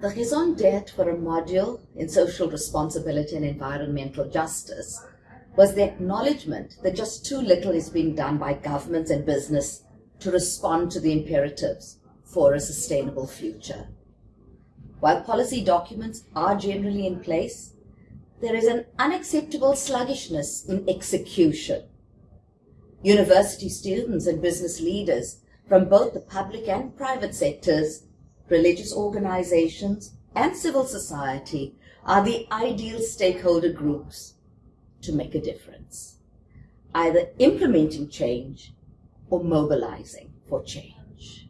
The raison d'etre for a module in social responsibility and environmental justice was the acknowledgement that just too little is being done by governments and business to respond to the imperatives for a sustainable future. While policy documents are generally in place, there is an unacceptable sluggishness in execution. University students and business leaders from both the public and private sectors, religious organizations, and civil society are the ideal stakeholder groups to make a difference, either implementing change or mobilizing for change.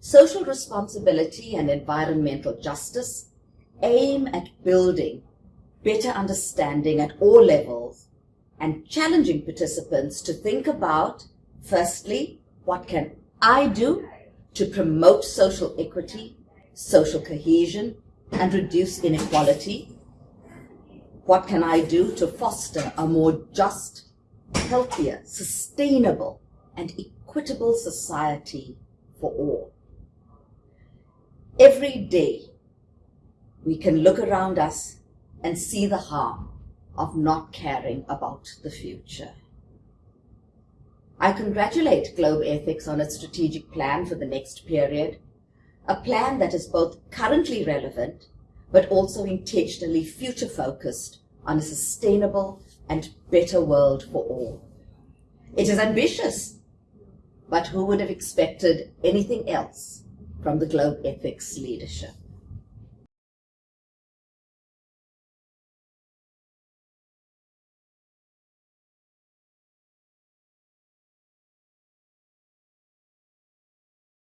Social responsibility and environmental justice aim at building better understanding at all levels and challenging participants to think about, firstly, what can I do to promote social equity, social cohesion, and reduce inequality? What can I do to foster a more just, healthier, sustainable, and equitable society for all? Every day, we can look around us and see the harm of not caring about the future. I congratulate Globethics on its strategic plan for the next period, a plan that is both currently relevant but also intentionally future-focused on a sustainable and better world for all. It is ambitious, but who would have expected anything else from the Globethics leadership?